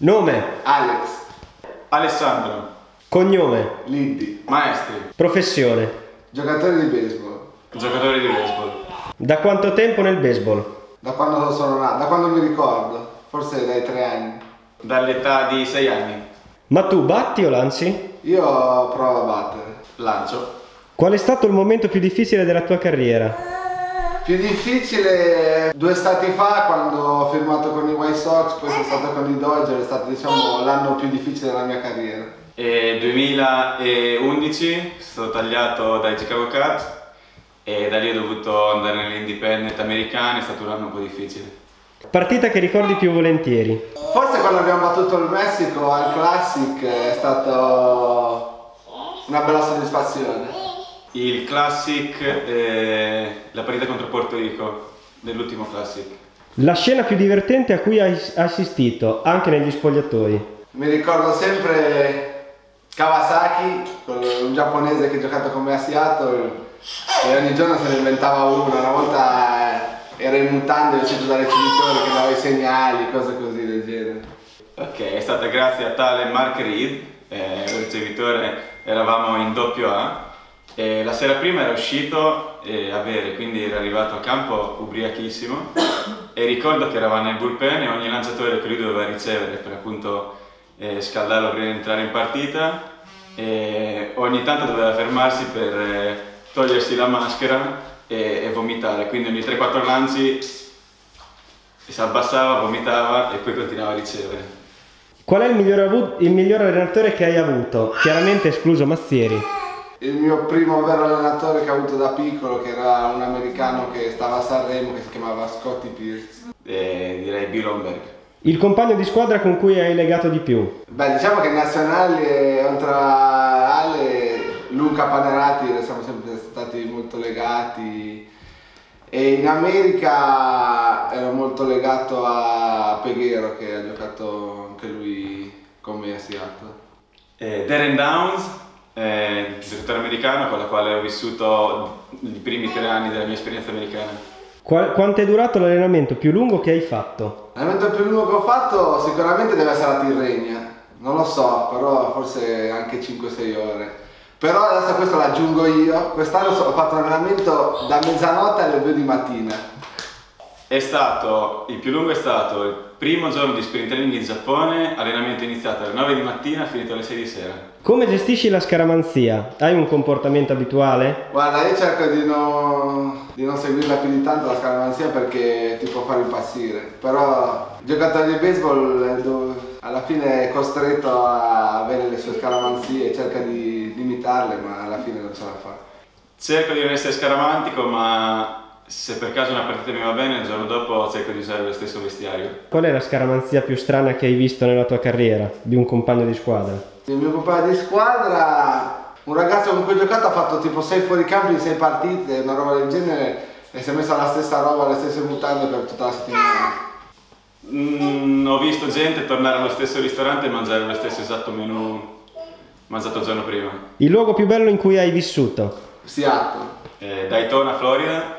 Nome, Alex, Alessandro, cognome, Liddy, maestri, professione. giocatore di baseball. giocatore di baseball. Da quanto tempo nel baseball? Da quando sono nato, da quando mi ricordo, forse dai tre anni. Dall'età di 6 anni. Ma tu batti o lanci? Io provo a battere. Lancio. Qual è stato il momento più difficile della tua carriera? Più difficile due stati fa quando ho firmato con i White Sox, poi sono stato con i Dodger, è stato diciamo l'anno più difficile della mia carriera. E 2011 sono stato tagliato dai Chicago Cubs e da lì ho dovuto andare nell'independent americano, è stato un anno un po' difficile. Partita che ricordi più volentieri? Forse quando abbiamo battuto il Messico al Classic è stato una bella soddisfazione. Il Classic, eh, la partita contro Porto Rico, dell'ultimo Classic. La scena più divertente a cui hai assistito, anche negli spogliatoi? Mi ricordo sempre Kawasaki, un giapponese che ha giocato con me a Seattle e ogni giorno se ne inventava una. Una volta era in mutande vestito da ricevitore che dava i segnali, cose così del genere. Ok, è stata grazie a tale Mark Reed, eh, il ricevitore, eravamo in doppio A e la sera prima era uscito a bere, quindi era arrivato a campo ubriachissimo e ricordo che eravamo nel bullpen e ogni lanciatore che lui doveva ricevere per appunto eh, scaldarlo prima di entrare in partita e ogni tanto doveva fermarsi per eh, togliersi la maschera e, e vomitare, quindi ogni 3-4 lanci si abbassava, vomitava e poi continuava a ricevere. Qual è il miglior, il miglior allenatore che hai avuto? Chiaramente escluso Mazzieri. Il mio primo vero allenatore che ho avuto da piccolo, che era un americano che stava a Sanremo, che si chiamava Scotty Pierce. E direi Bill Holmberg. Il compagno di squadra con cui hai legato di più? Beh, diciamo che in nazionale, oltre a Ale, Luca Panerati, siamo sempre stati molto legati. E in America ero molto legato a Peghero, che ha giocato anche lui con me a Seattle. Eh, Darren Downs, eh, giocatore americano con la quale ho vissuto i primi tre anni della mia esperienza americana. Qua- quanto è durato l'allenamento più lungo che hai fatto? L'allenamento più lungo che ho fatto sicuramente deve essere la Tirrenia, non lo so, però forse anche 5-6 ore. Però adesso questo l'aggiungo io, quest'anno ho fatto un allenamento da mezzanotte alle 2 di mattina. È stato, il più lungo è stato il primo giorno di sprint training in Giappone, allenamento iniziato alle 9 di mattina, finito alle 6 di sera. Come gestisci la scaramanzia? Hai un comportamento abituale? Guarda, io cerco di non, di non seguirla più di tanto la scaramanzia perché ti può far impazzire. Però il giocatore di baseball dove- alla fine è costretto a avere le sue scaramanzie e cerca di limitarle, ma alla fine non ce la fa. Cerco di non essere scaramantico, ma se per caso una partita mi va bene, il giorno dopo cerco di usare lo stesso vestiario. Qual è la scaramanzia più strana che hai visto nella tua carriera di un compagno di squadra? Il mio compagno di squadra, un ragazzo con cui ho giocato ha fatto tipo 6 fuoricampi in 6 partite, una roba del genere, e si è messo la stessa roba, le stesse mutande per tutta la settimana. Mm, ho visto gente tornare allo stesso ristorante e mangiare lo stesso esatto menù mangiato il giorno prima. Il luogo più bello in cui hai vissuto? Seattle. Eh, Daytona, Florida,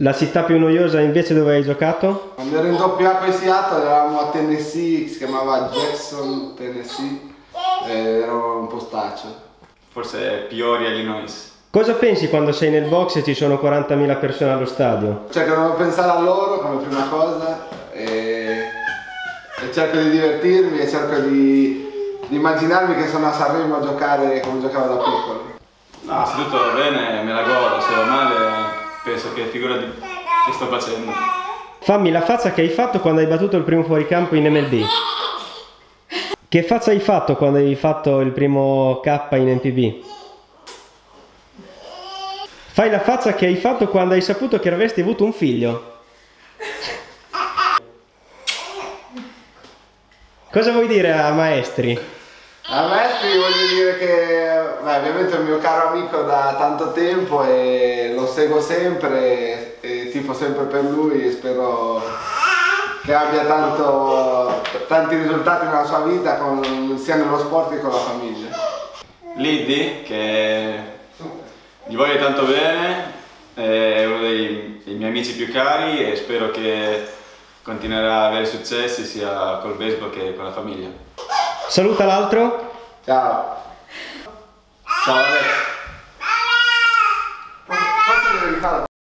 La città più noiosa invece dove hai giocato? Quando ero in doppia A con i Seattle eravamo a Tennessee, si chiamava Jackson, Tennessee, e era un postaccio. forse Peoria, Illinois. Cosa pensi quando sei nel box e ci sono 40.000 persone allo stadio? Cerco di non pensare a loro come prima cosa e, e cerco di divertirmi e cerco di, di immaginarmi che sono a Sanremo a giocare come giocavo da piccolo. No, se tutto va bene me la godo, se va male penso che figura di... che sto facendo. Fammi la faccia che hai fatto quando hai battuto il primo fuoricampo in MLB. Che faccia hai fatto quando hai fatto il primo K in NPB? Fai la faccia che hai fatto quando hai saputo che avresti avuto un figlio. Cosa vuoi dire a maestri? A Messi voglio dire che beh, ovviamente è un mio caro amico da tanto tempo e lo seguo sempre e tifo sempre per lui e spero che abbia tanto, tanti risultati nella sua vita con- sia nello sport che con la famiglia. Liddy, che gli voglio tanto bene, è uno dei, dei miei amici più cari e spero che continuerà ad avere successi sia col baseball che con la famiglia. Saluta l'altro. Ciao. Ciao Alex.